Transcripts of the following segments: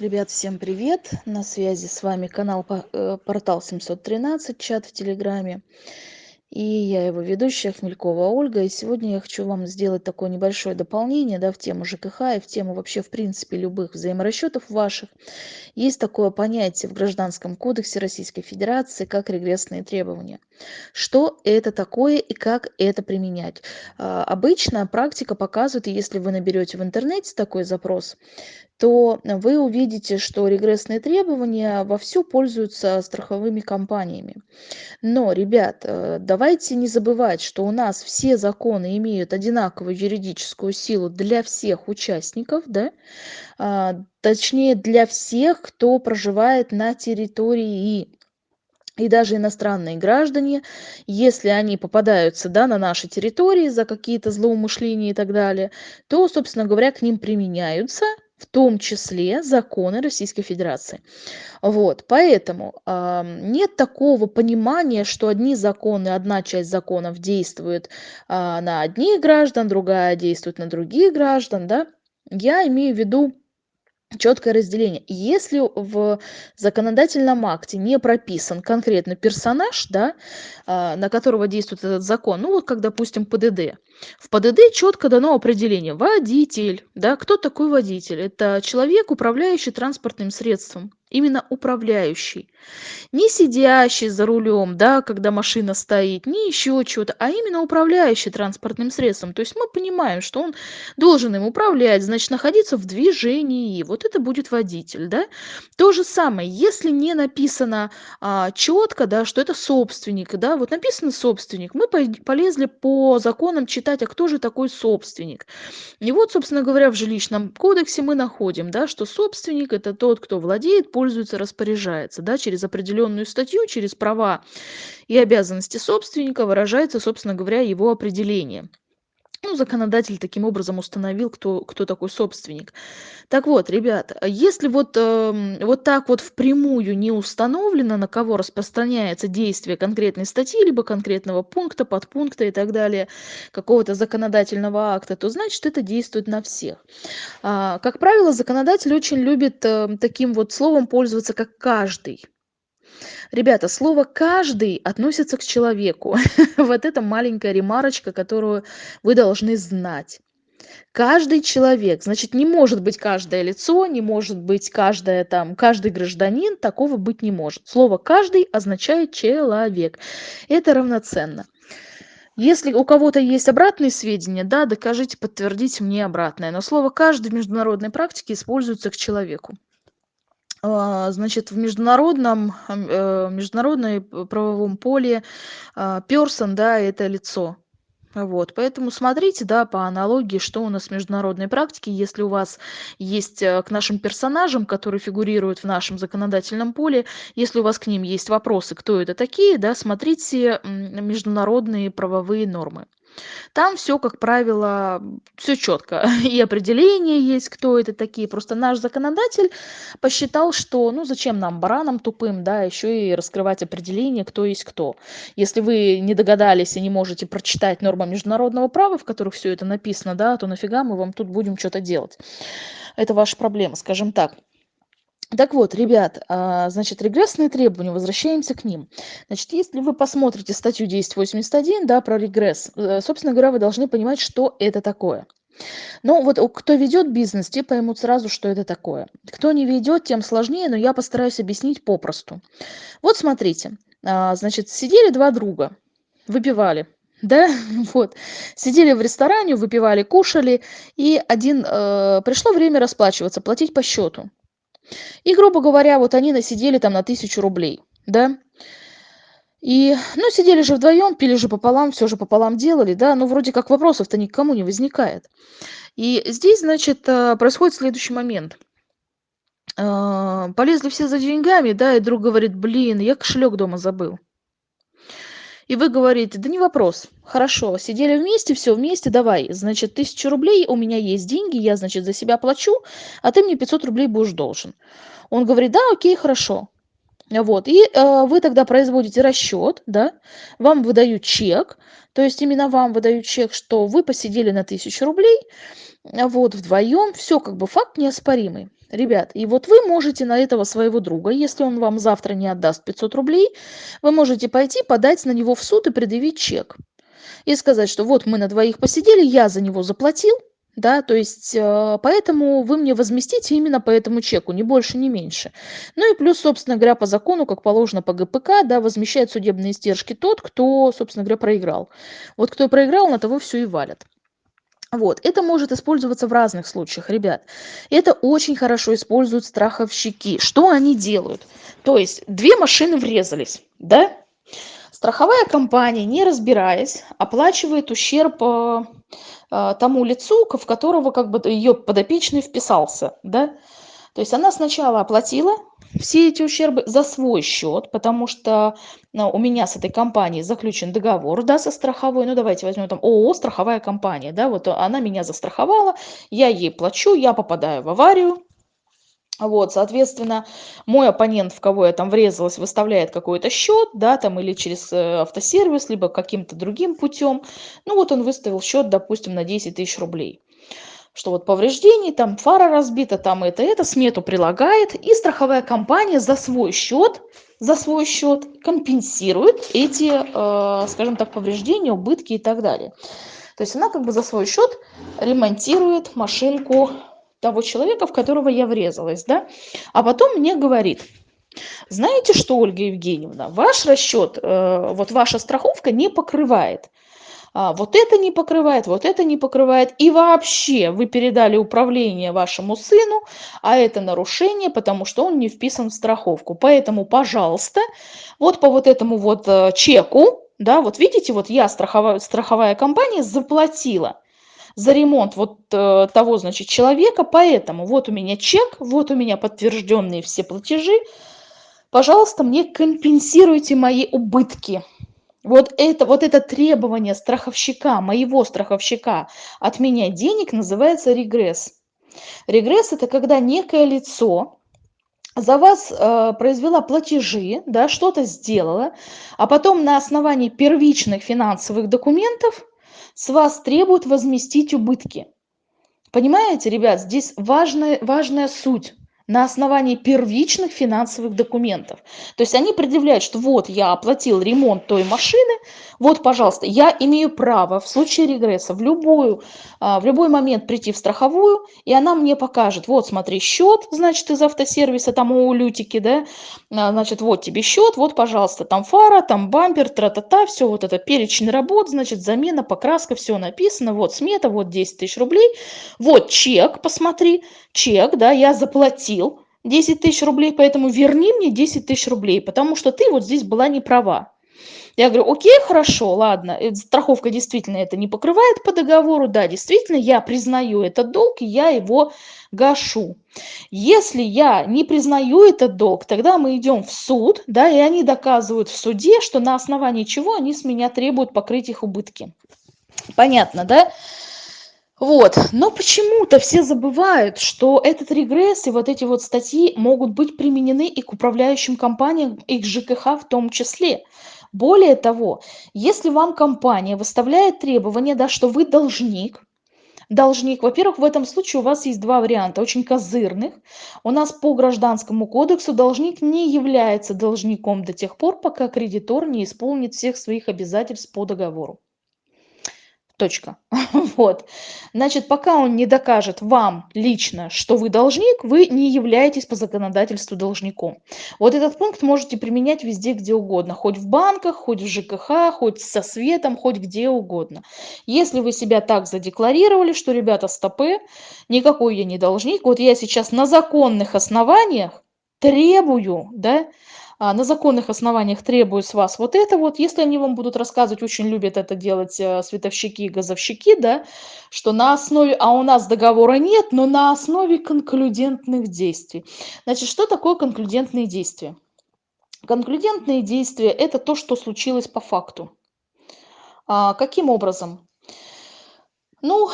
Ребят, всем привет! На связи с вами канал э, Портал 713, чат в Телеграме. И я его ведущая, Хмелькова Ольга. И сегодня я хочу вам сделать такое небольшое дополнение да, в тему ЖКХ и в тему вообще, в принципе, любых взаиморасчетов ваших. Есть такое понятие в Гражданском кодексе Российской Федерации, как регрессные требования. Что это такое и как это применять? А, обычно практика показывает, если вы наберете в интернете такой запрос, то вы увидите, что регрессные требования вовсю пользуются страховыми компаниями. Но, ребят, э, давайте не забывать, что у нас все законы имеют одинаковую юридическую силу для всех участников, да? А, точнее для всех, кто проживает на территории и даже иностранные граждане, если они попадаются да, на нашей территории за какие-то злоумышления и так далее, то, собственно говоря, к ним применяются в том числе законы Российской Федерации. Вот, поэтому э, нет такого понимания, что одни законы, одна часть законов действует э, на одних граждан, другая действует на других граждан, да. Я имею в виду четкое разделение. Если в законодательном акте не прописан конкретно персонаж, да, а, на которого действует этот закон, ну вот как, допустим, ПДД. В ПДД четко дано определение водитель. Да, кто такой водитель? Это человек, управляющий транспортным средством именно управляющий. Не сидящий за рулем, да, когда машина стоит, не еще чего-то, а именно управляющий транспортным средством. То есть мы понимаем, что он должен им управлять, значит, находиться в движении. Вот это будет водитель, да. То же самое, если не написано а, четко, да, что это собственник, да, вот написано собственник, мы полезли по законам читать, а кто же такой собственник. И вот, собственно говоря, в жилищном кодексе мы находим, да, что собственник это тот, кто владеет, пользуется, распоряжается, да, через определенную статью, через права и обязанности собственника выражается, собственно говоря, его определение. Ну, законодатель таким образом установил, кто, кто такой собственник. Так вот, ребят, если вот, э, вот так вот впрямую не установлено, на кого распространяется действие конкретной статьи, либо конкретного пункта, подпункта и так далее, какого-то законодательного акта, то значит это действует на всех. А, как правило, законодатель очень любит э, таким вот словом пользоваться, как каждый. Ребята, слово «каждый» относится к человеку. Вот это маленькая ремарочка, которую вы должны знать. Каждый человек, значит, не может быть каждое лицо, не может быть каждое там, каждый гражданин, такого быть не может. Слово «каждый» означает человек. Это равноценно. Если у кого-то есть обратные сведения, да, докажите, подтвердите мне обратное. Но слово «каждый» в международной практике используется к человеку. А, значит, в международном, э, международной правовом поле а, person, да, это лицо. Вот, поэтому смотрите, да, по аналогии, что у нас в международной практике. Если у вас есть э, к нашим персонажам, которые фигурируют в нашем законодательном поле, если у вас к ним есть вопросы, кто это такие, да, смотрите международные правовые нормы. Там все, как правило, все четко. И определение есть, кто это такие. Просто наш законодатель посчитал, что ну зачем нам, баранам тупым, да, еще и раскрывать определение, кто есть кто. Если вы не догадались и не можете прочитать нормы международного права, в которых все это написано, да, то нафига мы вам тут будем что-то делать. Это ваша проблема, скажем так. Так вот, ребят, а, значит, регрессные требования, возвращаемся к ним. Значит, если вы посмотрите статью 1081, да, про регресс, э, собственно говоря, вы должны понимать, что это такое. Ну, вот кто ведет бизнес, те поймут сразу, что это такое. Кто не ведет, тем сложнее, но я постараюсь объяснить попросту. Вот смотрите, а, значит, сидели два друга, выпивали, да, вот, сидели в ресторане, выпивали, кушали, и один, э, пришло время расплачиваться, платить по счету. И, грубо говоря, вот они насидели там на тысячу рублей, да. И, ну, сидели же вдвоем, пили же пополам, все же пополам делали, да, ну, вроде как вопросов-то никому не возникает. И здесь, значит, э, происходит следующий момент. Э, полезли все за деньгами, да, и друг говорит, блин, я кошелек дома забыл. И вы говорите, да не вопрос, хорошо, сидели вместе, все вместе, давай, значит, тысячу рублей, у меня есть деньги, я, значит, за себя плачу, а ты мне 500 рублей будешь должен. Он говорит, да, окей, хорошо. Вот, и э, вы тогда производите расчет, да, вам выдают чек, то есть именно вам выдают чек, что вы посидели на тысячу рублей, вот, вдвоем, все как бы факт неоспоримый. Ребят. И вот вы можете на этого своего друга, если он вам завтра не отдаст 500 рублей, вы можете пойти подать на него в суд и предъявить чек. И сказать, что вот мы на двоих посидели, я за него заплатил, да, то есть э, поэтому вы мне возместите именно по этому чеку, ни больше, ни меньше. Ну и плюс, собственно говоря, по закону, как положено по ГПК, да, возмещает судебные издержки тот, кто, собственно говоря, проиграл. Вот кто проиграл, на того все и валят. Вот, это может использоваться в разных случаях, ребят. Это очень хорошо используют страховщики. Что они делают? То есть две машины врезались, да? Страховая компания, не разбираясь, оплачивает ущерб э, э, тому лицу, в которого как бы ее подопечный вписался, да? То есть она сначала оплатила все эти ущербы за свой счет, потому что ну, у меня с этой компанией заключен договор, да, со страховой, ну давайте возьмем там ООО страховая компания, да, вот она меня застраховала, я ей плачу, я попадаю в аварию, вот, соответственно, мой оппонент, в кого я там врезалась, выставляет какой-то счет, да, там или через э, автосервис, либо каким-то другим путем. Ну вот он выставил счет, допустим, на 10 тысяч рублей что вот повреждений, там фара разбита, там это, это, смету прилагает, и страховая компания за свой счет, за свой счет компенсирует эти, э, скажем так, повреждения, убытки и так далее. То есть она как бы за свой счет ремонтирует машинку того человека, в которого я врезалась, да, а потом мне говорит, знаете что, Ольга Евгеньевна, ваш расчет, э, вот ваша страховка не покрывает а, вот это не покрывает, вот это не покрывает. И вообще вы передали управление вашему сыну, а это нарушение, потому что он не вписан в страховку. Поэтому, пожалуйста, вот по вот этому вот э, чеку, да, вот видите, вот я, страховая, страховая компания, заплатила за ремонт вот э, того, значит, человека, поэтому вот у меня чек, вот у меня подтвержденные все платежи, пожалуйста, мне компенсируйте мои убытки. Вот это, вот это требование страховщика, моего страховщика отменять денег называется регресс. Регресс – это когда некое лицо за вас э, произвела платежи, да, что-то сделала, а потом на основании первичных финансовых документов с вас требуют возместить убытки. Понимаете, ребят, здесь важная, важная суть на основании первичных финансовых документов. То есть они предъявляют, что вот я оплатил ремонт той машины, вот, пожалуйста, я имею право в случае регресса в, любую, а, в любой момент прийти в страховую, и она мне покажет, вот, смотри, счет, значит, из автосервиса, там у Лютики, да, а, значит, вот тебе счет, вот, пожалуйста, там фара, там бампер, тра-та-та, все вот это перечень работ, значит, замена, покраска, все написано, вот смета, вот 10 тысяч рублей, вот чек, посмотри, чек, да, я заплатил 10 тысяч рублей, поэтому верни мне 10 тысяч рублей, потому что ты вот здесь была не права. Я говорю, окей, хорошо, ладно, э, страховка действительно это не покрывает по договору, да, действительно, я признаю этот долг, и я его гашу. Если я не признаю этот долг, тогда мы идем в суд, да, и они доказывают в суде, что на основании чего они с меня требуют покрыть их убытки. Понятно, да? Вот, но почему-то все забывают, что этот регресс и вот эти вот статьи могут быть применены и к управляющим компаниям, и к ЖКХ в том числе. Более того, если вам компания выставляет требование, да, что вы должник, должник, во-первых, в этом случае у вас есть два варианта, очень козырных. У нас по гражданскому кодексу должник не является должником до тех пор, пока кредитор не исполнит всех своих обязательств по договору. Точка. Вот. Значит, пока он не докажет вам лично, что вы должник, вы не являетесь по законодательству должником. Вот этот пункт можете применять везде, где угодно. Хоть в банках, хоть в ЖКХ, хоть со светом, хоть где угодно. Если вы себя так задекларировали, что, ребята, стопы, никакой я не должник, вот я сейчас на законных основаниях требую, да, на законных основаниях требую с вас вот это вот. Если они вам будут рассказывать, очень любят это делать э, световщики и газовщики, да, что на основе, а у нас договора нет, но на основе конклюдентных действий. Значит, что такое конклюдентные действия? Конклюдентные действия – это то, что случилось по факту. А, каким образом? Ну,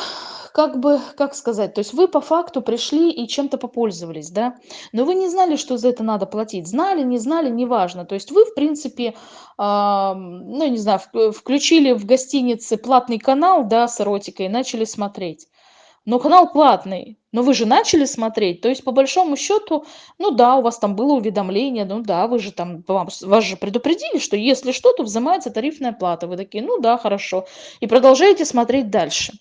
как бы, как сказать, то есть вы по факту пришли и чем-то попользовались, да, но вы не знали, что за это надо платить. Знали, не знали, неважно. То есть вы, в принципе, э, ну, не знаю, включили в гостинице платный канал, да, с эротикой и начали смотреть. но канал платный. Но вы же начали смотреть, то есть по большому счету, ну да, у вас там было уведомление, ну да, вы же там, вам, вас же предупредили, что если что, то взимается тарифная плата. Вы такие, ну да, хорошо. И продолжаете смотреть дальше.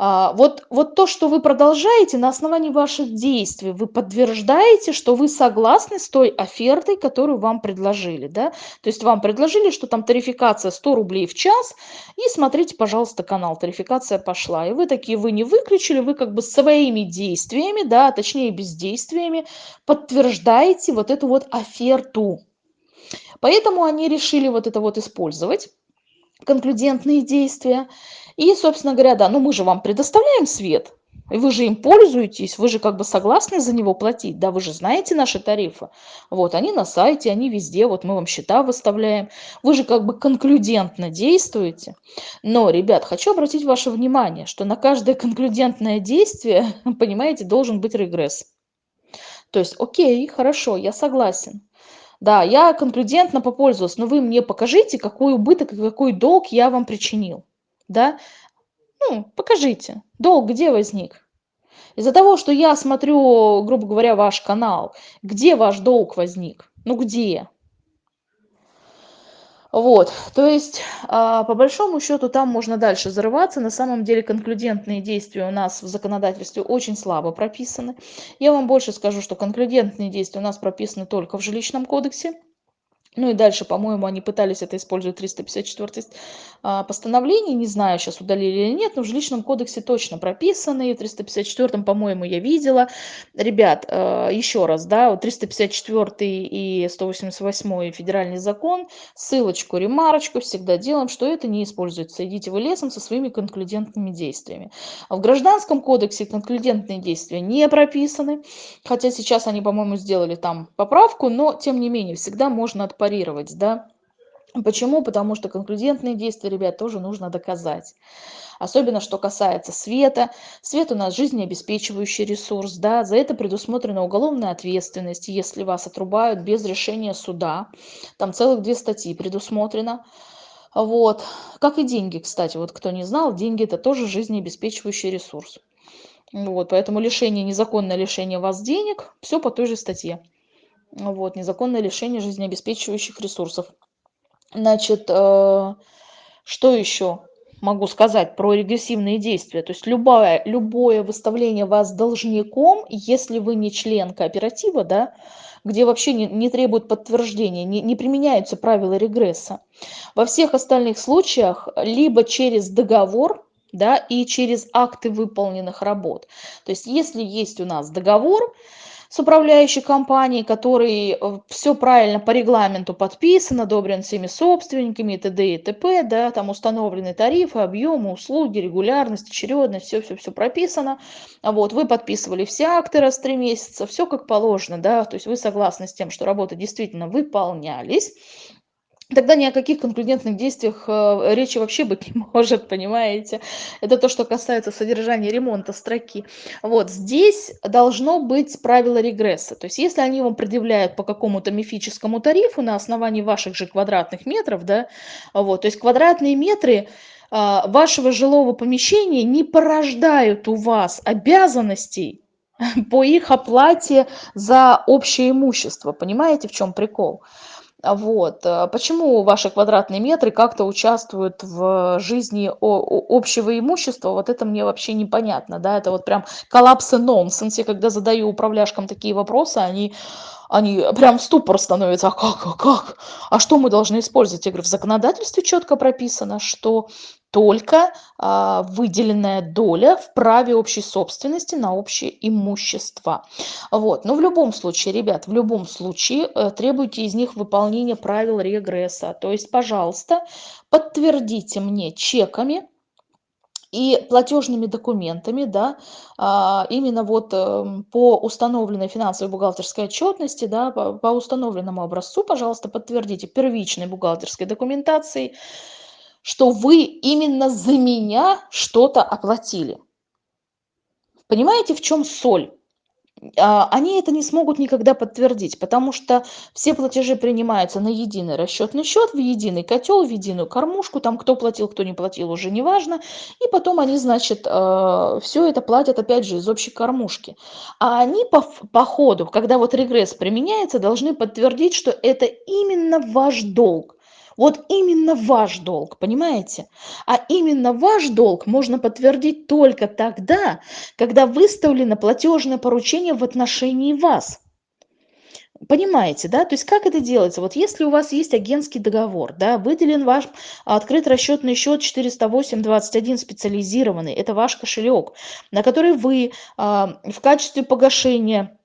А, вот, вот то, что вы продолжаете на основании ваших действий, вы подтверждаете, что вы согласны с той офертой, которую вам предложили. Да? То есть вам предложили, что там тарификация 100 рублей в час, и смотрите, пожалуйста, канал, тарификация пошла. И вы такие, вы не выключили, вы как бы своими действиями, да, точнее бездействиями, подтверждаете вот эту вот оферту. Поэтому они решили вот это вот использовать конклюдентные действия. И, собственно говоря, да, ну мы же вам предоставляем свет, и вы же им пользуетесь, вы же как бы согласны за него платить, да, вы же знаете наши тарифы. Вот, они на сайте, они везде, вот мы вам счета выставляем. Вы же как бы конклюдентно действуете. Но, ребят, хочу обратить ваше внимание, что на каждое конклюдентное действие, понимаете, должен быть регресс. То есть, окей, хорошо, я согласен. Да, я конклюдентно попользовалась, но вы мне покажите, какой убыток и какой долг я вам причинил. Да? Ну, покажите, долг где возник? Из-за того, что я смотрю, грубо говоря, ваш канал, где ваш долг возник? Ну, где? Вот, то есть, а, по большому счету, там можно дальше зарываться. На самом деле, конклюдентные действия у нас в законодательстве очень слабо прописаны. Я вам больше скажу, что конклюдентные действия у нас прописаны только в жилищном кодексе. Ну и дальше, по-моему, они пытались это использовать 354 а, постановление, не знаю, сейчас удалили или нет, но в жилищном кодексе точно прописаны, и в 354, по-моему, я видела. Ребят, а, еще раз, да, 354 и 188 федеральный закон, ссылочку, ремарочку всегда делаем, что это не используется. Идите вы лесом со своими конклюдентными действиями. В гражданском кодексе конклюдентные действия не прописаны, хотя сейчас они, по-моему, сделали там поправку, но, тем не менее, всегда можно отпарировать парировать, да. Почему? Потому что конклюдентные действия, ребят, тоже нужно доказать. Особенно, что касается света. Свет у нас жизнеобеспечивающий ресурс, да, за это предусмотрена уголовная ответственность, если вас отрубают без решения суда. Там целых две статьи предусмотрено. Вот. Как и деньги, кстати, вот кто не знал, деньги это тоже жизнеобеспечивающий ресурс. Вот, поэтому лишение, незаконное лишение вас денег, все по той же статье вот, незаконное лишение жизнеобеспечивающих ресурсов. Значит, э, что еще могу сказать про регрессивные действия? То есть любое, любое выставление вас должником, если вы не член кооператива, да, где вообще не, не требует подтверждения, не, не применяются правила регресса. Во всех остальных случаях либо через договор, да, и через акты выполненных работ. То есть если есть у нас договор, с управляющей компанией, который э, все правильно по регламенту подписан, одобрен всеми собственниками и т.д. и т.п., да, там установлены тарифы, объемы, услуги, регулярность, очередность, все-все-все прописано. Вот, вы подписывали все акты раз в три месяца, все как положено, да, то есть вы согласны с тем, что работы действительно выполнялись, тогда ни о каких конклюдентных действиях э, речи вообще быть не может, понимаете? Это то, что касается содержания ремонта строки. Вот здесь должно быть правило регресса. То есть если они вам предъявляют по какому-то мифическому тарифу на основании ваших же квадратных метров, да, вот, то есть квадратные метры а, вашего жилого помещения не порождают у вас обязанностей по их оплате за общее имущество. Понимаете, в чем прикол? А вот. Э, почему ваши квадратные метры как-то участвуют в жизни общего имущества, вот это мне вообще непонятно, да, это вот прям коллапс и нонсенс. Я когда задаю управляшкам такие вопросы, они они прям в ступор становятся. А как, а как? А что мы должны использовать? Я говорю, в законодательстве четко прописано, что только а, выделенная доля в праве общей собственности на общее имущество. Вот. Но в любом случае, ребят, в любом случае э, требуйте из них выполнения правил регресса. То есть, пожалуйста, подтвердите мне чеками, и платежными документами, да, а, именно вот эм, по установленной финансовой бухгалтерской отчетности, да, по, по установленному образцу, пожалуйста, подтвердите первичной бухгалтерской документацией, что вы именно за меня что-то оплатили. Понимаете, в чем соль? а, они это не смогут никогда подтвердить, потому что все платежи принимаются на единый расчетный счет, в единый котел, в единую кормушку, там кто платил, кто не платил, уже не важно, и потом они, значит, а, все это платят опять же из общей кормушки. А они по, по ходу, когда вот регресс применяется, должны подтвердить, что это именно ваш долг. Вот именно ваш долг, понимаете? А именно ваш долг можно подтвердить только тогда, когда выставлено платежное поручение в отношении вас. Понимаете, да? То есть как это делается? Вот если у вас есть агентский договор, да, выделен ваш открыт расчетный счет 408.21 специализированный, это ваш кошелек, на который вы а, в качестве погашения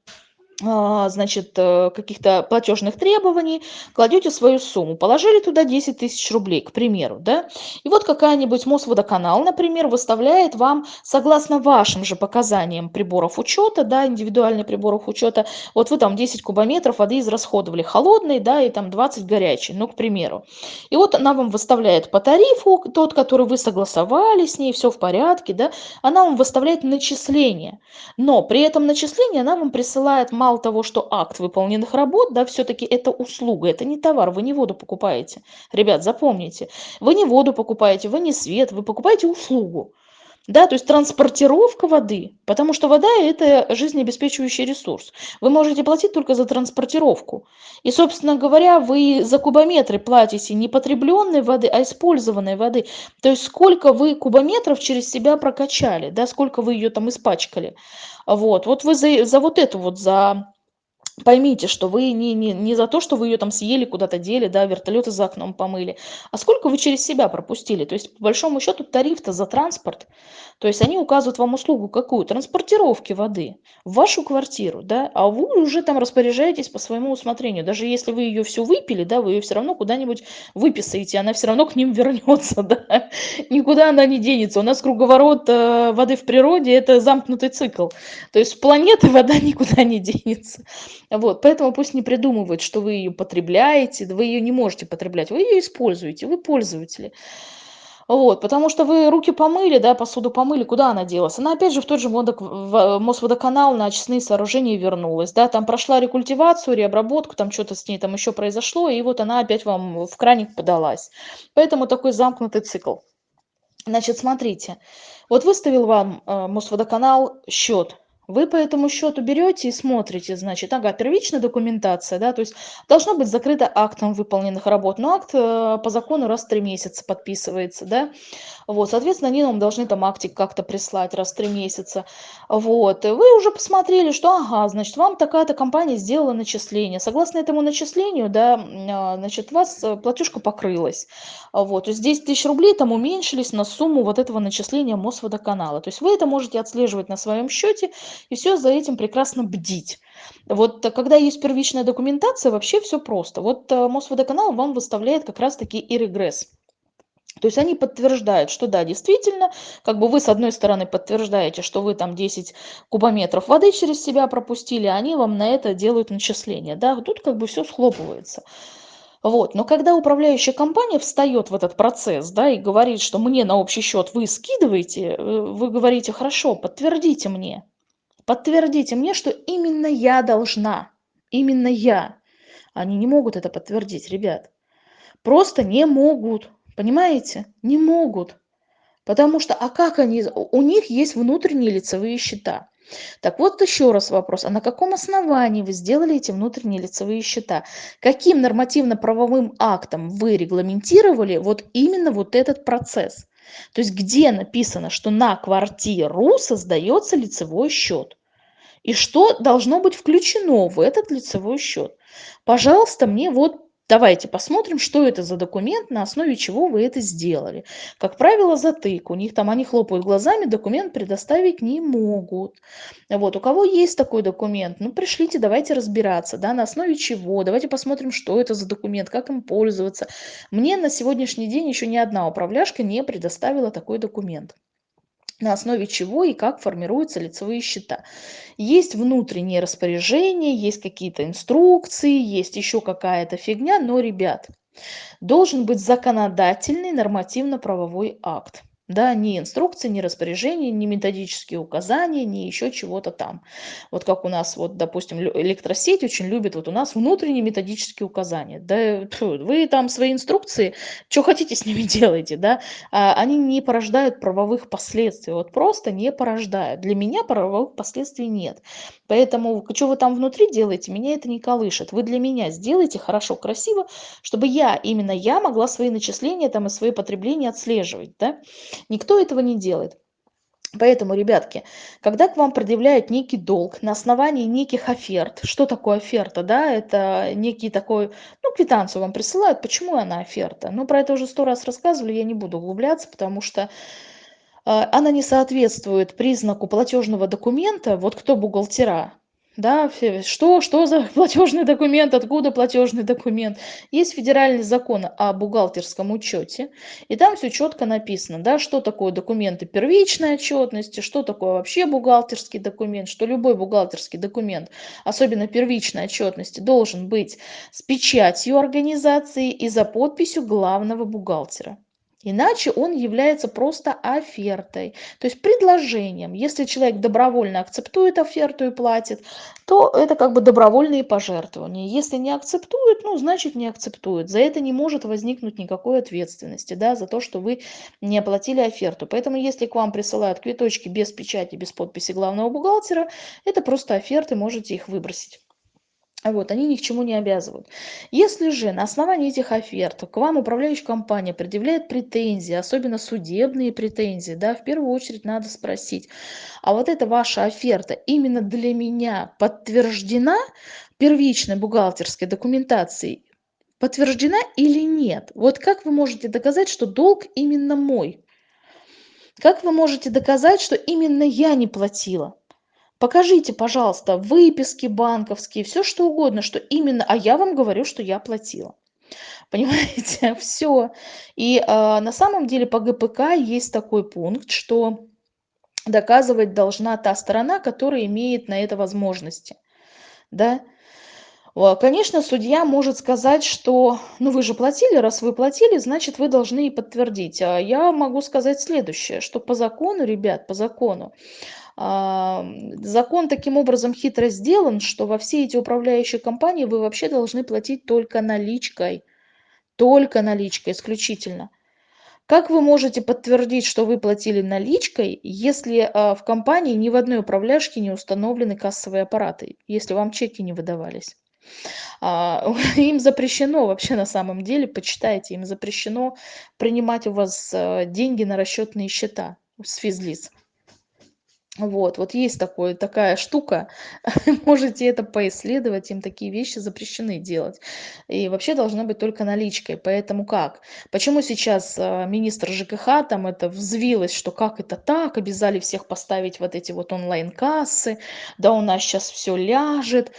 значит, э, каких-то платежных требований, кладете свою сумму. Положили туда 10 тысяч рублей, к примеру, да, и вот какая-нибудь Мосводоканал, например, выставляет вам, согласно вашим же показаниям приборов учета, да, индивидуальных приборов учета, вот вы там 10 кубометров воды израсходовали холодной, да, и там 20 горячей, ну, к примеру. И вот она вам выставляет по тарифу, тот, который вы согласовали с ней, все в порядке, да, она вам выставляет начисление, но при этом начислении она вам присылает мало того, что акт выполненных работ, да, все-таки это услуга, это не товар, вы не воду покупаете. Ребят, запомните, вы не воду покупаете, вы не свет, вы покупаете услугу. Да, то есть транспортировка воды, потому что вода – это жизнеобеспечивающий ресурс. Вы можете платить только за транспортировку. И, собственно говоря, вы за кубометры платите не потребленной воды, а использованной воды. То есть сколько вы кубометров через себя прокачали, да, сколько вы ее там испачкали. Вот, вот вы за, за вот эту вот, за поймите, что вы не, не, не за то, что вы ее там съели, куда-то дели, да, вертолеты за окном помыли, а сколько вы через себя пропустили. То есть, по большому счету, тариф-то за транспорт. То есть они указывают вам услугу какую? Транспортировки воды в вашу квартиру, да, а вы уже там распоряжаетесь по своему усмотрению. Даже если вы ее всю выпили, да, вы ее все равно куда-нибудь выписаете, она все равно к ним вернется, да. Никуда она не денется. У нас круговорот э, воды в природе – это замкнутый цикл. То есть планеты вода никуда не денется. Вот, поэтому пусть не придумывают, что вы ее потребляете, вы ее не можете потреблять, вы ее используете, вы пользователи. Вот, потому что вы руки помыли, да, посуду помыли, куда она делась? Она опять же в тот же водок, в Мосводоканал на очистные сооружения вернулась, да, там прошла рекультивацию, реобработку, там что-то с ней там еще произошло, и вот она опять вам в краник подалась. Поэтому такой замкнутый цикл. Значит, смотрите, вот выставил вам э, Мосводоканал счет вы по этому счету берете и смотрите, значит, ага, первичная документация, да, то есть должно быть закрыто актом выполненных работ, но акт э, по закону раз в три месяца подписывается, да, вот, соответственно, они нам должны там актик как-то прислать раз в три месяца, вот, и вы уже посмотрели, что, ага, значит, вам такая-то компания сделала начисление, согласно этому начислению, да, а, значит, у вас э, платежка покрылась, вот, то есть 10 тысяч рублей там уменьшились на сумму вот этого начисления Мосводоканала, то есть вы это можете отслеживать на своем счете, и все за этим прекрасно бдить. Вот э, когда есть первичная документация, вообще все просто. Вот э, Мосводоканал вам выставляет как раз-таки и регресс. То есть они подтверждают, что да, действительно, как бы вы с одной стороны подтверждаете, что вы там 10 кубометров воды через себя пропустили, а они вам на это делают начисление. Да, тут как бы все схлопывается. Вот. Но когда управляющая компания встает в этот процесс да, и говорит, что мне на общий счет вы скидываете, э, вы говорите, хорошо, подтвердите мне. Подтвердите мне, что именно я должна, именно я. Они не могут это подтвердить, ребят. Просто не могут, понимаете? Не могут. Потому что, а как они, у них есть внутренние лицевые счета. Так вот еще раз вопрос, а на каком основании вы сделали эти внутренние лицевые счета? Каким нормативно-правовым актом вы регламентировали вот именно вот этот процесс? То есть где написано, что на квартиру создается лицевой счет? И что должно быть включено в этот лицевой счет? Пожалуйста, мне вот Давайте посмотрим, что это за документ, на основе чего вы это сделали. Как правило, затык. У них там они хлопают глазами, документ предоставить не могут. Вот, у кого есть такой документ, ну пришлите, давайте разбираться, да, на основе чего. Давайте посмотрим, что это за документ, как им пользоваться. Мне на сегодняшний день еще ни одна управляшка не предоставила такой документ на основе чего и как формируются лицевые счета. Есть внутренние распоряжения, есть какие-то инструкции, есть еще какая-то фигня, но, ребят, должен быть законодательный нормативно-правовой акт. Да, ни инструкции, ни распоряжения, ни методические указания, ни еще чего-то там. Вот как у нас, вот, допустим, электросеть очень любит, вот у нас внутренние методические указания. Да, фу, вы там свои инструкции, что хотите с ними делайте, да, а, они не порождают правовых последствий, вот просто не порождают. Для меня правовых последствий нет. Поэтому, что вы там внутри делаете, меня это не колышет. Вы для меня сделайте хорошо, красиво, чтобы я, именно я могла свои начисления там и свои потребления отслеживать, да. Никто этого не делает. Поэтому, ребятки, когда к вам предъявляют некий долг на основании неких оферт, что такое оферта, да, это некий такой, ну, квитанцию вам присылают, почему она оферта? Ну, про это уже сто раз рассказывали, я не буду углубляться, потому что а, она не соответствует признаку платежного документа, вот кто бухгалтера, да, что, что за платежный документ, откуда платежный документ. Есть федеральный закон о бухгалтерском учете, и там все четко написано, да, что такое документы первичной отчетности, что такое вообще бухгалтерский документ, что любой бухгалтерский документ, особенно первичной отчетности, должен быть с печатью организации и за подписью главного бухгалтера. Иначе он является просто офертой, то есть предложением. Если человек добровольно акцептует оферту и платит, то это как бы добровольные пожертвования. Если не акцептует, ну, значит не акцептует. За это не может возникнуть никакой ответственности, да, за то, что вы не оплатили оферту. Поэтому если к вам присылают квиточки без печати, без подписи главного бухгалтера, это просто оферты, можете их выбросить. Вот, они ни к чему не обязывают. Если же на основании этих оферт к вам управляющая компания предъявляет претензии, особенно судебные претензии, да, в первую очередь надо спросить, а вот эта ваша оферта именно для меня подтверждена первичной бухгалтерской документацией, подтверждена или нет? Вот как вы можете доказать, что долг именно мой? Как вы можете доказать, что именно я не платила? Покажите пожалуйста выписки банковские все что угодно что именно а я вам говорю что я платила. Понимаете все и а, на самом деле по гпк есть такой пункт что доказывать должна та сторона которая имеет на это возможности. Да? Конечно, судья может сказать, что ну вы же платили, раз вы платили, значит вы должны и подтвердить. А я могу сказать следующее, что по закону, ребят, по закону, закон таким образом хитро сделан, что во все эти управляющие компании вы вообще должны платить только наличкой. Только наличкой, исключительно. Как вы можете подтвердить, что вы платили наличкой, если а, в компании ни в одной управляшке не установлены кассовые аппараты, если вам чеки не выдавались? А, им запрещено вообще на самом деле, почитайте, им запрещено принимать у вас а, деньги на расчетные счета с физлиц. Вот, вот есть такое, такая штука, можете это поисследовать, им такие вещи запрещены делать. И вообще должна быть только наличкой. Поэтому как? Почему сейчас э, министр ЖКХ там это взвилось, что как это так, обязали всех поставить вот эти вот онлайн-кассы, да у нас сейчас все ляжет.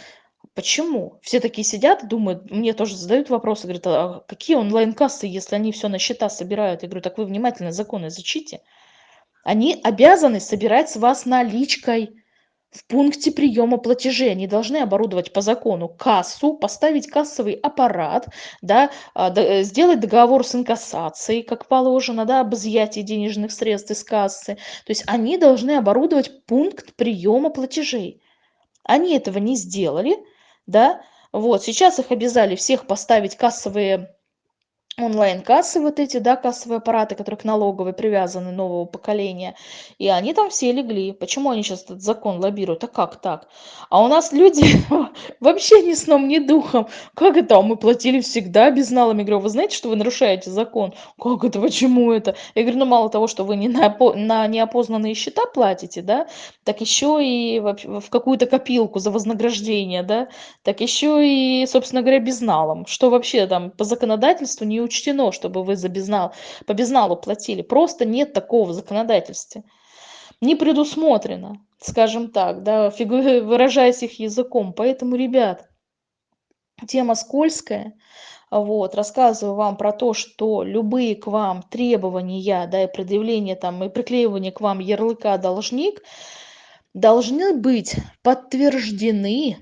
Почему? Все такие сидят, думают, мне тоже задают вопросы, говорят, а какие онлайн-кассы, если они все на счета собирают? Я говорю, так вы внимательно законы изучите. Они обязаны собирать с вас наличкой в пункте приема платежей. Они должны оборудовать по закону кассу, поставить кассовый аппарат, да, а, э, сделать договор с инкассацией, как положено, да, об изъятии денежных средств из кассы. То есть они должны оборудовать пункт приема платежей. Они этого не сделали, да, вот, сейчас их обязали всех поставить кассовые онлайн-кассы вот эти, да, кассовые аппараты, которые к налоговой привязаны нового поколения, и они там все легли. Почему они сейчас этот закон лоббируют? А как так? А у нас люди вообще ни сном, ни духом. Как это? А мы платили всегда безналами. Я говорю, вы знаете, что вы нарушаете закон? Как это? Почему это? Я говорю, ну мало того, что вы не на, на неопознанные счета платите, да, так еще и в, в какую-то копилку за вознаграждение, да, так еще и, собственно говоря, безналом. Что вообще там по законодательству не учтено, чтобы вы за безнал, по безналу платили. Просто нет такого в законодательстве. Не предусмотрено, скажем так, да, выражаясь их языком. Поэтому, ребят, тема скользкая. Вот, рассказываю вам про то, что любые к вам требования, да, и предъявление там, и приклеивание к вам ярлыка должник должны быть подтверждены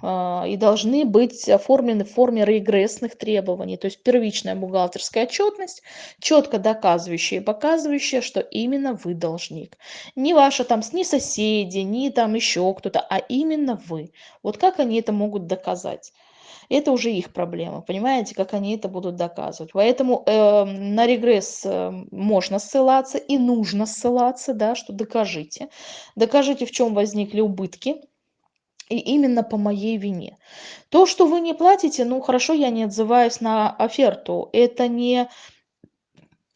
и должны быть оформлены в форме регрессных требований, то есть первичная бухгалтерская отчетность, четко доказывающая и показывающая, что именно вы должник. Не ваша там, ни соседи, ни там еще кто-то, а именно вы. Вот как они это могут доказать? Это уже их проблема, понимаете, как они это будут доказывать. Поэтому э, на регресс э, можно ссылаться и нужно ссылаться, да, что докажите. Докажите, в чем возникли убытки, и именно по моей вине. То, что вы не платите, ну хорошо, я не отзываюсь на оферту. Это не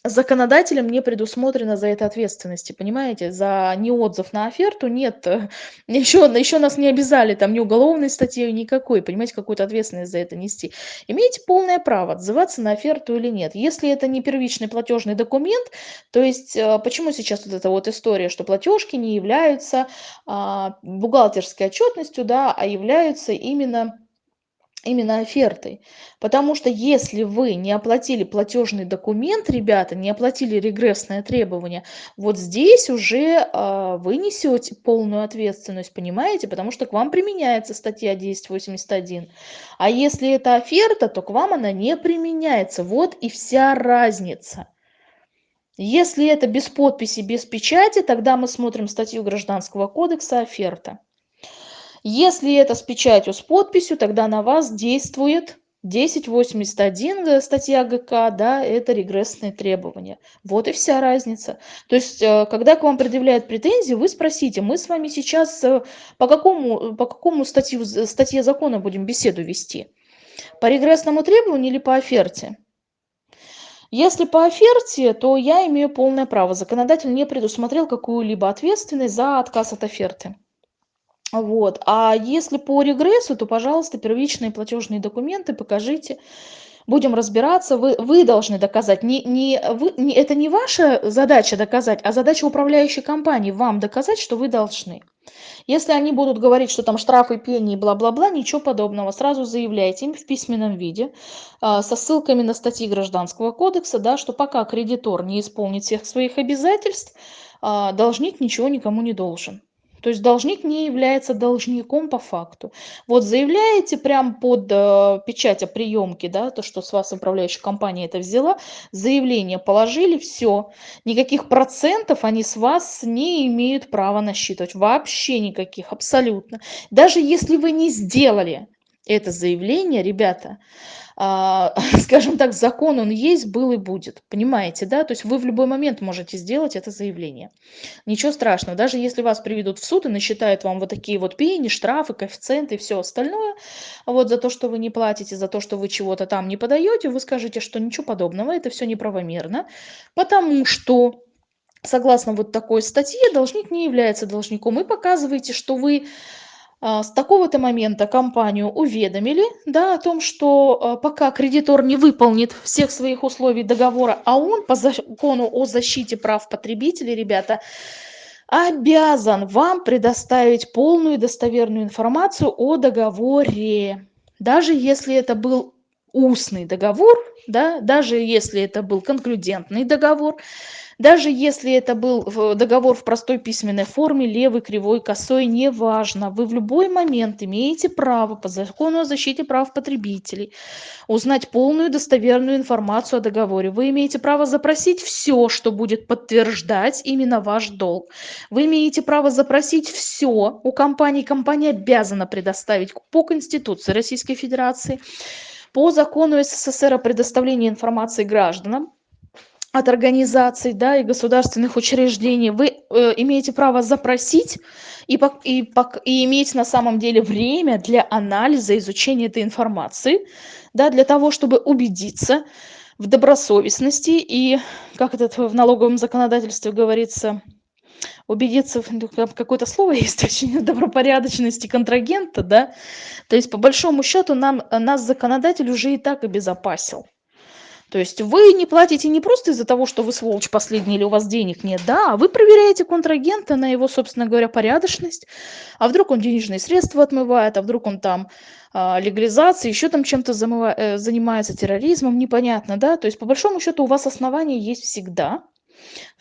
законодателем не предусмотрено за это ответственности, понимаете? За неотзыв на оферту нет, еще, еще нас не обязали там ни уголовной статьей, никакой, понимаете, какую-то ответственность за это нести. Имеете полное право отзываться на оферту или нет. Если это не первичный платежный документ, то есть э, почему сейчас вот эта вот история, что платежки не являются а, бухгалтерской отчетностью, да, а являются именно именно офертой. Потому что если вы не оплатили платежный документ, ребята, не оплатили регрессное требование, вот здесь уже э, вы несете полную ответственность, понимаете? Потому что к вам применяется статья 1081. А если это оферта, то к вам она не применяется. Вот и вся разница. Если это без подписи, без печати, тогда мы смотрим статью Гражданского кодекса оферта. Если это с печатью, с подписью, тогда на вас действует 1081 э, статья ГК, да, это регрессные требования. Вот и вся разница. То есть, э, когда к вам предъявляют претензии, вы спросите, мы с вами сейчас э, по какому, по какому статью, статье закона будем беседу вести? По регрессному требованию или по оферте? Если по оферте, то я имею полное право. Законодатель не предусмотрел какую-либо ответственность за отказ от оферты. Вот. А если по регрессу, то, пожалуйста, первичные платежные документы покажите. Будем разбираться. Вы, вы должны доказать. Не, не, вы, не, это не ваша задача доказать, а задача управляющей компании вам доказать, что вы должны. Если они будут говорить, что там штрафы, пени, бла-бла-бла, ничего подобного, сразу заявляйте им в письменном виде э, со ссылками на статьи Гражданского кодекса, да, что пока кредитор не исполнит всех своих обязательств, э, должник ничего никому не должен. То есть должник не является должником по факту. Вот заявляете прям под э, печать о приемке, да, то, что с вас управляющая компания это взяла, заявление положили, все. Никаких процентов они с вас не имеют права насчитывать. Вообще никаких, абсолютно. Даже если вы не сделали это заявление, ребята, скажем так, закон он есть, был и будет. Понимаете, да? То есть вы в любой момент можете сделать это заявление. Ничего страшного. Даже если вас приведут в суд и насчитают вам вот такие вот пени, штрафы, коэффициенты и все остальное, вот за то, что вы не платите, за то, что вы чего-то там не подаете, вы скажете, что ничего подобного, это все неправомерно, потому что согласно вот такой статье должник не является должником и показываете, что вы а, с такого-то момента компанию уведомили да, о том, что а, пока кредитор не выполнит всех своих условий договора, а он по закону о защите прав потребителей, ребята, обязан вам предоставить полную и достоверную информацию о договоре. Даже если это был устный договор, да, даже если это был конклюдентный договор, даже если это был договор в простой письменной форме, левый, кривой, косой, неважно, вы в любой момент имеете право по закону о защите прав потребителей узнать полную достоверную информацию о договоре. Вы имеете право запросить все, что будет подтверждать именно ваш долг. Вы имеете право запросить все у компании. Компания обязана предоставить по Конституции Российской Федерации, по закону СССР о предоставлении информации гражданам, от организаций да, и государственных учреждений, вы э, имеете право запросить и, и, и иметь на самом деле время для анализа, изучения этой информации, да, для того, чтобы убедиться в добросовестности и, как это в налоговом законодательстве говорится, убедиться, в какое-то слово есть очень, добропорядочности контрагента, да, то есть по большому счету нам, нас законодатель уже и так обезопасил. То есть вы не платите не просто из-за того, что вы сволочь последний или у вас денег нет, да, а вы проверяете контрагента на его, собственно говоря, порядочность, а вдруг он денежные средства отмывает, а вдруг он там э, легализацией, еще там чем-то э, занимается терроризмом, непонятно, да, то есть по большому счету у вас основания есть всегда,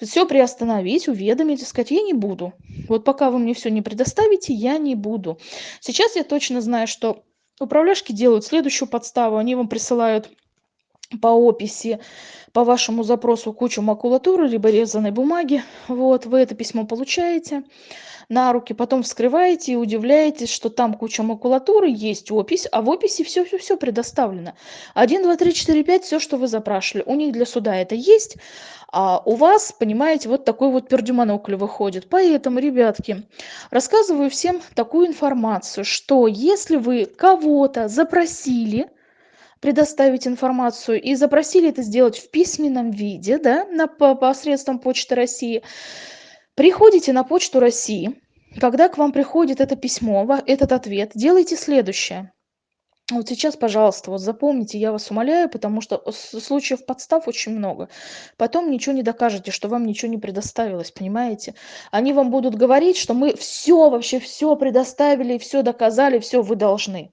Все приостановить, уведомить сказать: "Я не буду. Вот пока вы мне все не предоставите, я не буду". Сейчас я точно знаю, что управляшки делают следующую подставу. Они вам присылают по описи, по вашему запросу кучу макулатуры либо резаной бумаги. Вот, вы это письмо получаете на руки, потом вскрываете и удивляетесь, что там куча макулатуры, есть опись, а в описи все все все предоставлено. 1, 2, 3, 4, 5, все, что вы запрашивали. У них для суда это есть, а у вас, понимаете, вот такой вот пердюмонокль выходит. Поэтому, ребятки, рассказываю всем такую информацию, что если вы кого-то запросили, предоставить информацию и запросили это сделать в письменном виде, да, на, по, посредством Почты России, приходите на Почту России, когда к вам приходит это письмо, этот ответ, делайте следующее. Вот сейчас, пожалуйста, вот запомните, я вас умоляю, потому что случаев подстав очень много. Потом ничего не докажете, что вам ничего не предоставилось, понимаете? Они вам будут говорить, что мы все, вообще все предоставили, все доказали, все вы должны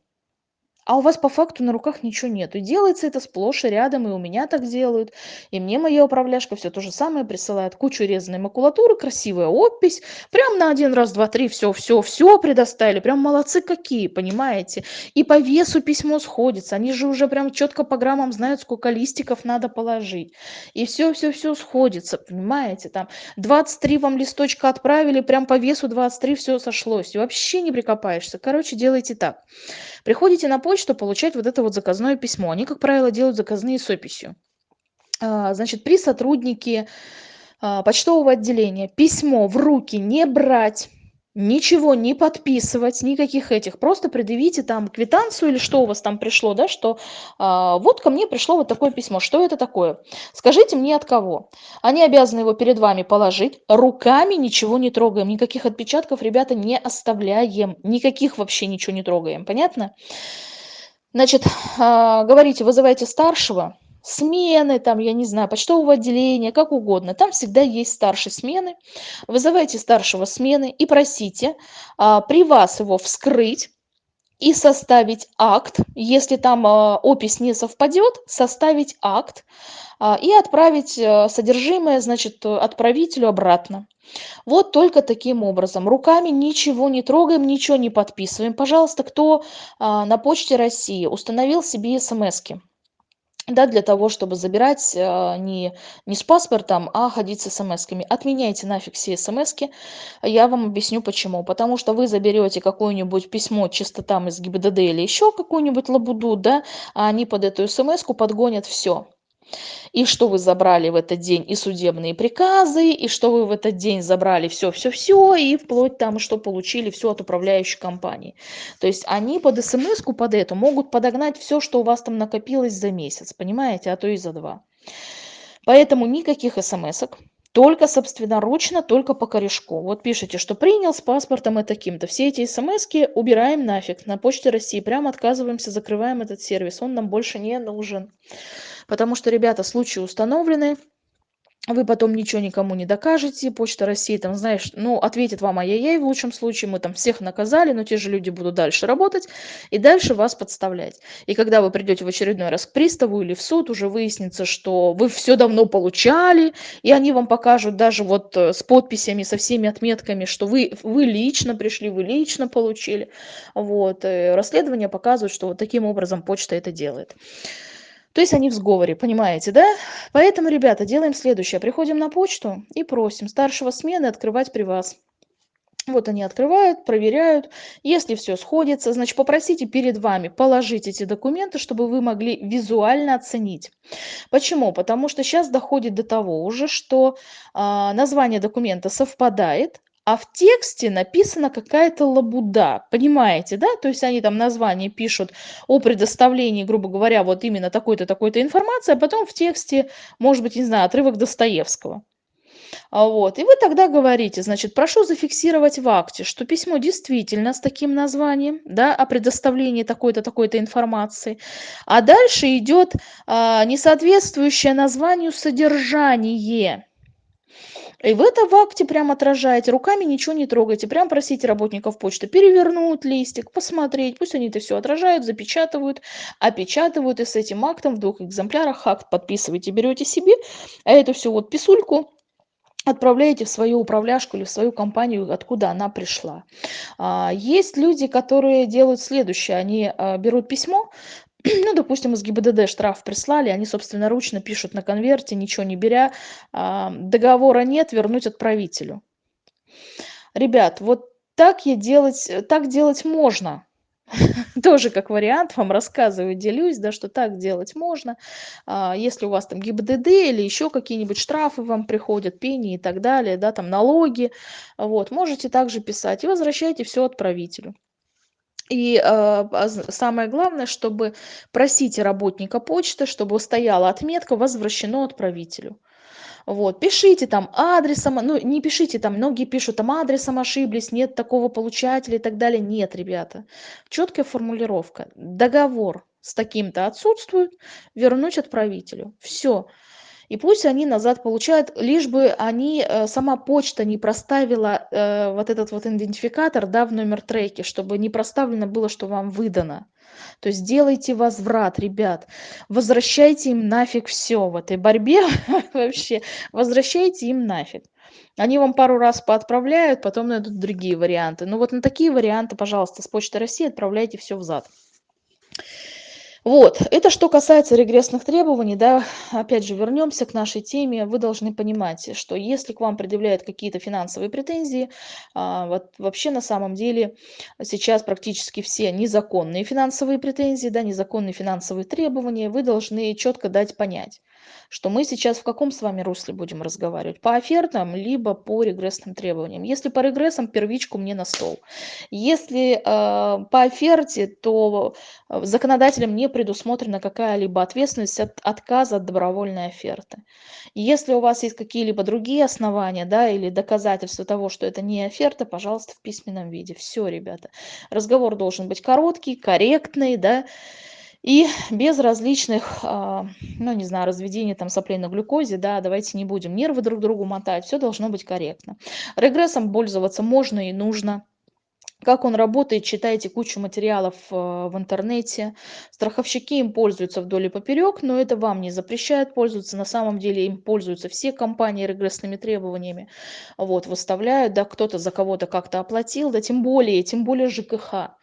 а у вас по факту на руках ничего нет. И делается это сплошь и рядом, и у меня так делают, и мне моя управляшка все то же самое присылает. Кучу резаной макулатуры, красивая опись, прям на один раз, два, три, все, все, все предоставили, прям молодцы какие, понимаете? И по весу письмо сходится, они же уже прям четко по граммам знают, сколько листиков надо положить. И все, все, все сходится, понимаете? Там 23 вам листочка отправили, прям по весу 23 все сошлось. И вообще не прикопаешься. Короче, делайте так. Приходите на почту получать вот это вот заказное письмо. Они, как правило, делают заказные с описью. А, значит, при сотруднике а, почтового отделения письмо в руки не брать ничего не подписывать, никаких этих, просто предъявите там квитанцию или что у вас там пришло, да, что а, вот ко мне пришло вот такое письмо, что это такое? Скажите мне от кого? Они обязаны его перед вами положить, руками ничего не трогаем, никаких отпечатков, ребята, не оставляем, никаких вообще ничего не трогаем, понятно? Значит, а, говорите, вызывайте старшего, смены, там, я не знаю, почтового отделения, как угодно. Там всегда есть старший смены. Вызывайте старшего смены и просите а, при вас его вскрыть и составить акт. Если там а, опись не совпадет, составить акт а, и отправить а, содержимое, значит, отправителю обратно. Вот только таким образом. Руками ничего не трогаем, ничего не подписываем. Пожалуйста, кто а, на почте России установил себе смс-ки, да, для того, чтобы забирать э, не, не с паспортом, а ходить с смс-ками. Отменяйте нафиг все смс-ки. Я вам объясню почему. Потому что вы заберете какое-нибудь письмо чисто там из ГИБДД или еще какую-нибудь лабуду, да, а они под эту смс-ку подгонят все и что вы забрали в этот день и судебные приказы, и что вы в этот день забрали все-все-все, и вплоть там, что получили все от управляющей компании. То есть они под смс-ку, под эту, могут подогнать все, что у вас там накопилось за месяц, понимаете, а то и за два. Поэтому никаких смс-ок, только собственноручно, только по корешку. Вот пишите, что принял с паспортом и таким-то. Все эти смс убираем нафиг на почте России. Прям отказываемся, закрываем этот сервис. Он нам больше не нужен потому что ребята случаи установлены вы потом ничего никому не докажете почта россии там знаешь ну ответит вам ай-яй-яй в лучшем случае мы там всех наказали но те же люди будут дальше работать и дальше вас подставлять. И когда вы придете в очередной раз к приставу или в суд уже выяснится что вы все давно получали и они вам покажут даже вот э, с подписями со всеми отметками что вы вы лично пришли вы лично получили. Вот э, расследование показывает что вот таким образом почта это делает то есть они в сговоре, понимаете, да? Поэтому, ребята, делаем следующее. Приходим на почту и просим старшего смены открывать при вас. Вот они открывают, проверяют. Если все сходится, значит, попросите перед вами положить эти документы, чтобы вы могли визуально оценить. Почему? Потому что сейчас доходит до того уже, что э, название документа совпадает, а в тексте написана какая-то лабуда, понимаете, да? То есть они там название пишут о предоставлении, грубо говоря, вот именно такой-то, такой-то информации, а потом в тексте, может быть, не знаю, отрывок Достоевского. А вот. И вы тогда говорите, значит, прошу зафиксировать в акте, что письмо действительно с таким названием, да, о предоставлении такой-то, такой-то информации. А дальше идет а, несоответствующее названию содержание. И в это в акте прям отражаете, руками ничего не трогайте, прям просите работников почты перевернуть листик, посмотреть, пусть они это все отражают, запечатывают, опечатывают, и с этим актом в двух экземплярах акт подписываете, берете себе, а эту всю вот писульку отправляете в свою управляшку или в свою компанию, откуда она пришла. А, есть люди, которые делают следующее. Они а, берут письмо, ну, допустим, из ГИБДД штраф прислали, они собственноручно пишут на конверте, ничего не беря, а, договора нет, вернуть отправителю. Ребят, вот так, я делать, так делать можно. тоже как вариант вам рассказываю, делюсь, да, что так делать можно. А, если у вас там ГИБДД или еще какие-нибудь штрафы вам приходят, пени и так далее, да, там налоги, вот, можете также писать и возвращайте все отправителю. И э, самое главное, чтобы просите работника почты, чтобы стояла отметка «Возвращено отправителю». Вот, пишите там адресом, ну не пишите там, многие пишут там адресом ошиблись, нет такого получателя и так далее. Нет, ребята, четкая формулировка. Договор с таким-то отсутствует, вернуть отправителю. Все. И пусть они назад получают, лишь бы они, э, сама почта не проставила э, вот этот вот идентификатор, да, в номер треки, чтобы не проставлено было, что вам выдано. То есть делайте возврат, ребят. Возвращайте им нафиг все в этой борьбе вообще. Возвращайте им нафиг. Они вам пару раз поотправляют, потом найдут другие варианты. Ну вот на такие варианты, пожалуйста, с Почты России отправляйте все взад. Вот, это что касается регрессных требований, да, опять же, вернемся к нашей теме. Вы должны понимать, что если к вам предъявляют какие-то финансовые претензии, а, вот вообще на самом деле сейчас практически все незаконные финансовые претензии, да, незаконные финансовые требования, вы должны четко дать понять, что мы сейчас в каком с вами русле будем разговаривать? По офертам, либо по регрессным требованиям. Если по регрессам, первичку мне на стол. Если э, по оферте, то э, законодателем не предусмотрена какая-либо ответственность от отказа от добровольной оферты. Если у вас есть какие-либо другие основания, да, или доказательства того, что это не оферта, пожалуйста, в письменном виде. Все, ребята. Разговор должен быть короткий, корректный, да, и без различных, а, ну, не знаю, разведения там соплей на глюкозе, да, давайте не будем нервы друг другу мотать, все должно быть корректно. Регрессом пользоваться можно и нужно. Как он работает, читайте кучу материалов э, в интернете. Страховщики им пользуются вдоль и поперек, но это вам не запрещает пользоваться. На самом деле им пользуются все компании регрессными требованиями. Вот, выставляют, да, кто-то за кого-то как-то оплатил, да, тем более, тем более ЖКХ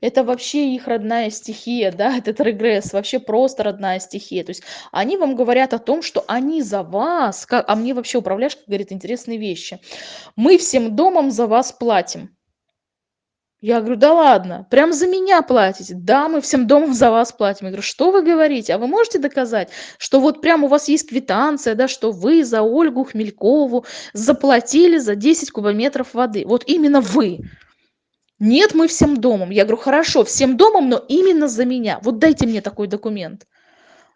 это вообще их родная стихия, да, этот регресс, вообще просто родная стихия. То есть они вам говорят о том, что они за вас, как, а мне вообще управляшка говорит интересные вещи. Мы всем домом за вас платим. Я говорю, да ладно, прям за меня платите? Да, мы всем домом за вас платим. Я говорю, что вы говорите? А вы можете доказать, что вот прям у вас есть квитанция, да, что вы за Ольгу Хмелькову заплатили за 10 кубометров воды? Вот именно вы. Нет, мы всем домом. Я говорю, хорошо, всем домом, но именно за меня. Вот дайте мне такой документ.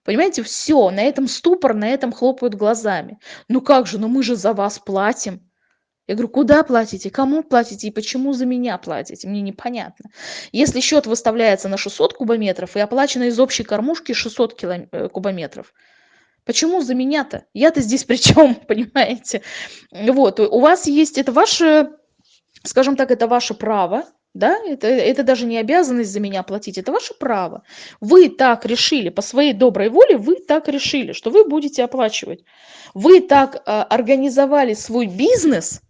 Понимаете, все, на этом ступор, на этом хлопают глазами. Ну как же, ну мы же за вас платим. Я говорю, куда платите, кому платите и почему за меня платите? Мне непонятно. Если счет выставляется на 600 кубометров и оплачено из общей кормушки 600 килом... Э, кубометров, почему за меня-то? Я-то здесь при чем, понимаете? Вот, у вас есть, это ваше скажем так, это ваше право, да, это, это даже не обязанность за меня платить, это ваше право. Вы так решили, по своей доброй воле вы так решили, что вы будете оплачивать. Вы так э, организовали свой бизнес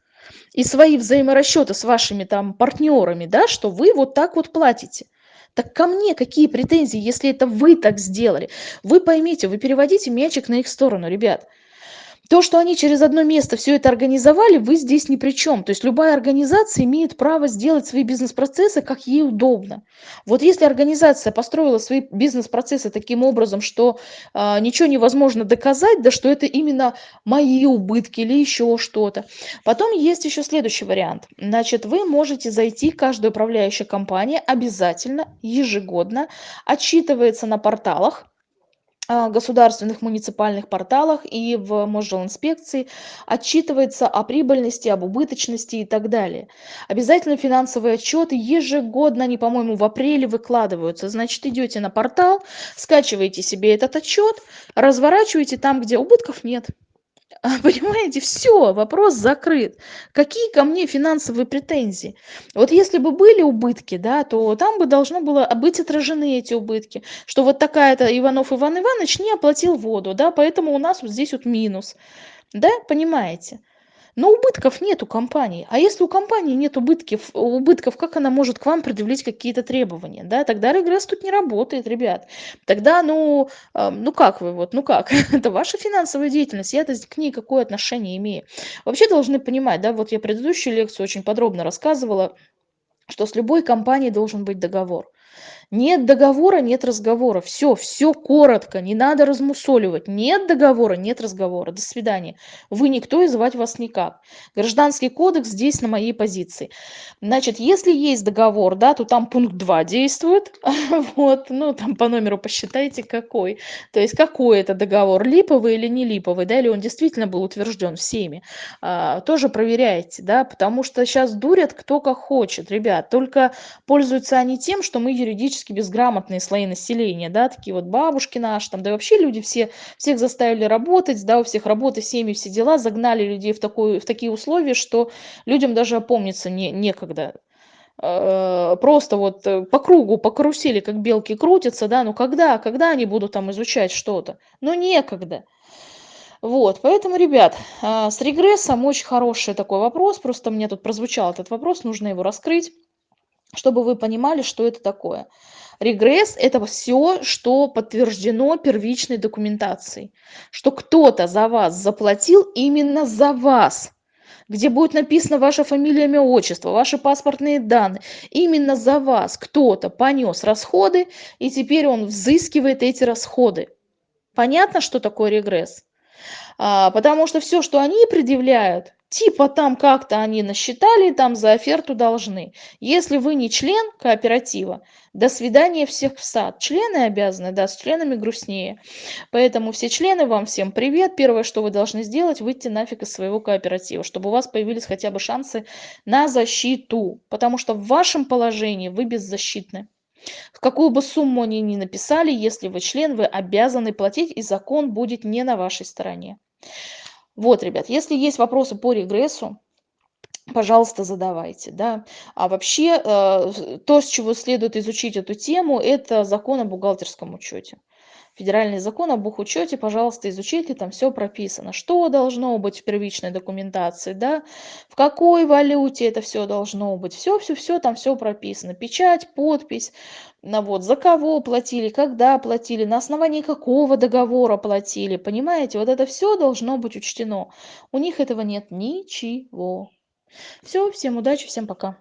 и свои взаиморасчеты с вашими там партнерами, да, что вы вот так вот платите. Так ко мне какие претензии, если это вы так сделали? Вы поймите, вы переводите мячик на их сторону, ребят. То, что они через одно место все это организовали, вы здесь ни при чем. То есть любая организация имеет право сделать свои бизнес-процессы, как ей удобно. Вот если организация построила свои бизнес-процессы таким образом, что э, ничего невозможно доказать, да что это именно мои убытки или еще что-то. Потом есть еще следующий вариант. Значит, вы можете зайти, каждая управляющая компания обязательно ежегодно отчитывается на порталах, государственных муниципальных порталах и в Мосжилинспекции отчитывается о прибыльности, об убыточности и так далее. Обязательно финансовые отчеты ежегодно, они, по-моему, в апреле выкладываются. Значит, идете на портал, скачиваете себе этот отчет, разворачиваете там, где убытков нет. Понимаете, все, вопрос закрыт. Какие ко мне финансовые претензии? Вот если бы были убытки, да, то там бы должно было быть отражены эти убытки, что вот такая-то Иванов Иван Иванович не оплатил воду, да, поэтому у нас вот здесь вот минус, да, понимаете? Но убытков нет у компании. А если у компании нет убытков, убытков, как она может к вам предъявить какие-то требования? Да? Тогда регресс тут не работает, ребят. Тогда, ну, э, ну как вы, вот, ну как? это ваша финансовая деятельность, я-то к ней какое отношение имею? Вообще должны понимать, да, вот я предыдущую лекцию очень подробно рассказывала, что с любой компанией должен быть договор. Нет договора, нет разговора. Все, все коротко, не надо размусоливать. Нет договора, нет разговора. До свидания. Вы никто и звать вас никак. Гражданский кодекс здесь на моей позиции. Значит, если есть договор, да, то там пункт 2 действует. Вот, ну, там по номеру посчитайте, какой. То есть, какой это договор, липовый или не липовый, да, или он действительно был утвержден всеми. А, тоже проверяйте, да, потому что сейчас дурят кто как хочет, ребят. Только пользуются они тем, что мы юридически экономически безграмотные слои населения, да, такие вот бабушки наши, там, да и вообще люди все, всех заставили работать, да, у всех работы, семьи, все дела, загнали людей в, такую, в такие условия, что людям даже опомниться не, некогда э, просто вот э, по кругу, по карусели, как белки крутятся, да, ну когда, когда они будут там изучать что-то? Ну некогда. Вот, поэтому, ребят, а, с регрессом очень хороший такой вопрос, просто мне тут прозвучал этот вопрос, нужно его раскрыть чтобы вы понимали, что это такое. Регресс– это все, что подтверждено первичной документацией, что кто-то за вас заплатил именно за вас, где будет написано ваша фамилия, имя, отчество, ваши паспортные данные. Именно за вас кто-то понес расходы, и теперь он взыскивает эти расходы. Понятно, что такое регресс? А, потому что все, что они предъявляют, типа там как-то они насчитали, там за оферту должны. Если вы не член кооператива, до свидания всех в сад. Члены обязаны, да, с членами грустнее. Поэтому все члены, вам всем привет. Первое, что вы должны сделать, выйти нафиг из своего кооператива, чтобы у вас появились хотя бы шансы на защиту. Потому что в вашем положении вы беззащитны. В какую бы сумму они ни написали, если вы член, вы обязаны платить, и закон будет не на вашей стороне. Вот, ребят, если есть вопросы по регрессу, пожалуйста, задавайте. Да? А вообще, э, то, с чего следует изучить эту тему, это закон о бухгалтерском учете федеральный закон об бухучете, пожалуйста, изучите, там все прописано, что должно быть в первичной документации, да, в какой валюте это все должно быть, все-все-все, там все прописано, печать, подпись, на вот, за кого платили, когда платили, на основании какого договора платили, понимаете, вот это все должно быть учтено. У них этого нет ничего. Все, всем удачи, всем пока.